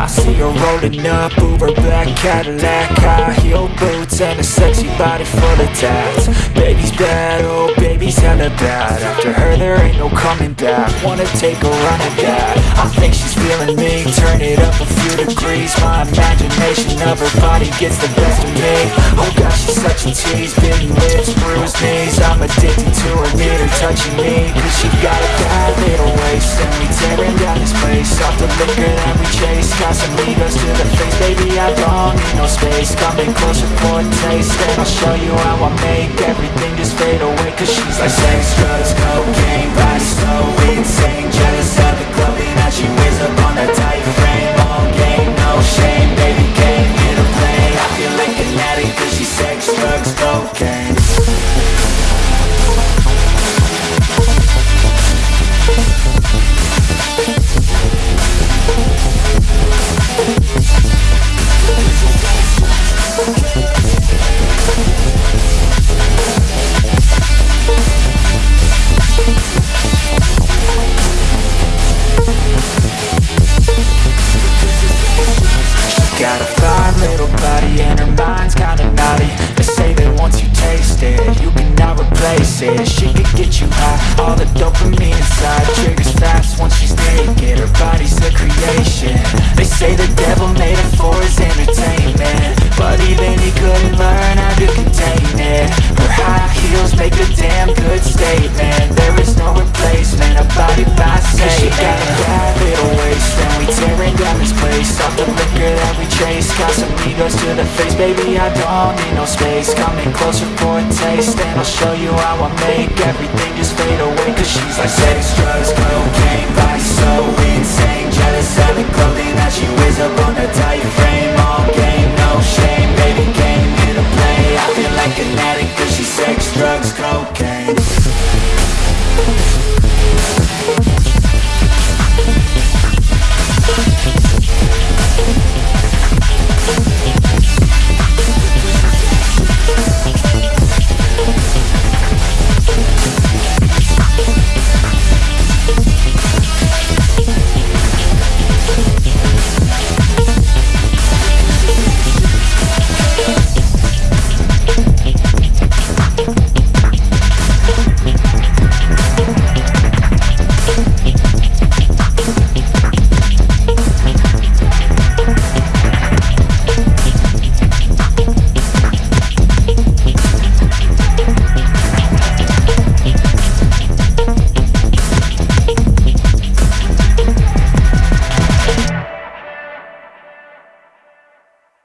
I see her rolling up, Uber black Cadillac High heel boots and a sexy body full of tats. Baby's bad, oh baby's hella bad. After her there ain't no coming back. Wanna take a run at that. I think she's feeling me, turn it up a few degrees. My imagination of her body gets the best of me. Oh god, she's such a tease, bitten lips, bruised knees. I'm addicted to her, need her touching me. Cause she got a Liquor that we chase Casamigos to the face Baby, I don't need no space. Coming closer for a taste And I'll show you how I make Everything just fade away. Cause she's like sex, drugs, cocaine Body so insane. Jealous replacement, a body by Satan She got a bad little waist and we tearing down this place. Off the liquor that we chase Casamigos to the face. Baby, I don't need no space. Coming closer for a taste And I'll show you how I make Everything just fade away. Cause she's like sex, drugs, cocaine